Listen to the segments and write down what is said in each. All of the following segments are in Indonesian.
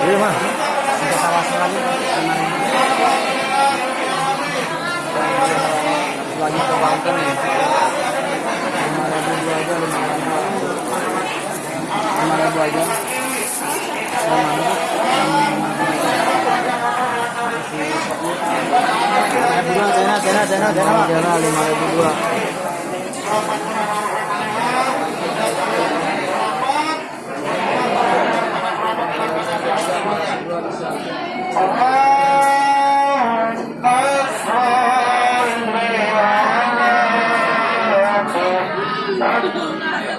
Iya mah. Kita tawasan lagi. Ke Banten nih. Lima ribu dua aja, lima ribu. Lima ribu aja. Lima ribu. Tena, tena, tena, tena, tena, lima ribu dua.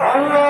Allah.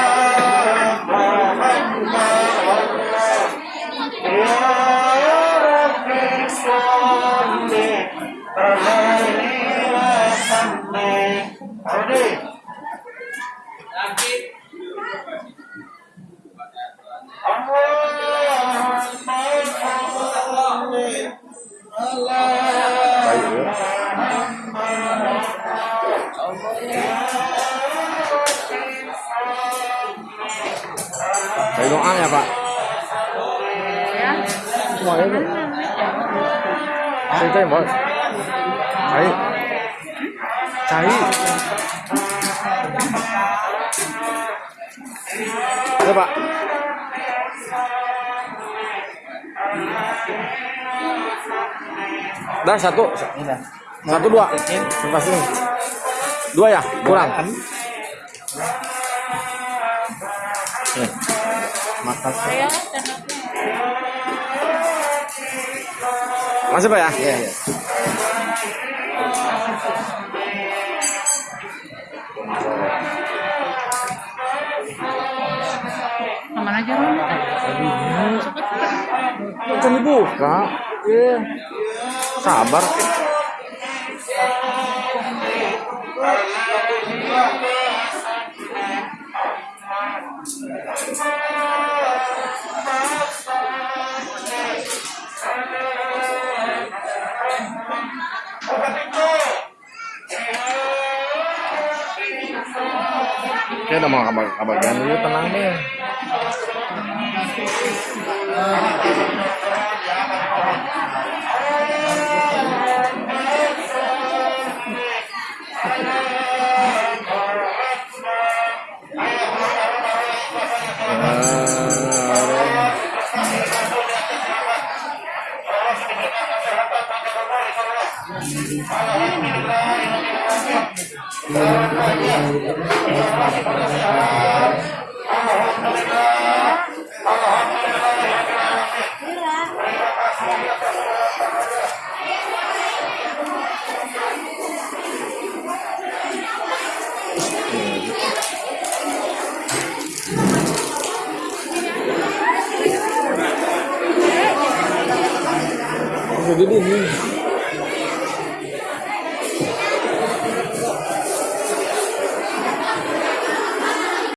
doa ya Pak. Ya bos. Cai. Cai. Ya Pak. Dah satu. Satu dua. Terima kasih. Dua ya? Kurang. Nih. Makasih. Masih Pak ya? Iya, iya. Ke mana aja lu? Kan dibuka. Iya. Sabar. Oke, udah mau kabar kabar dulu iya, tenang deh. Ah, Jadi ini.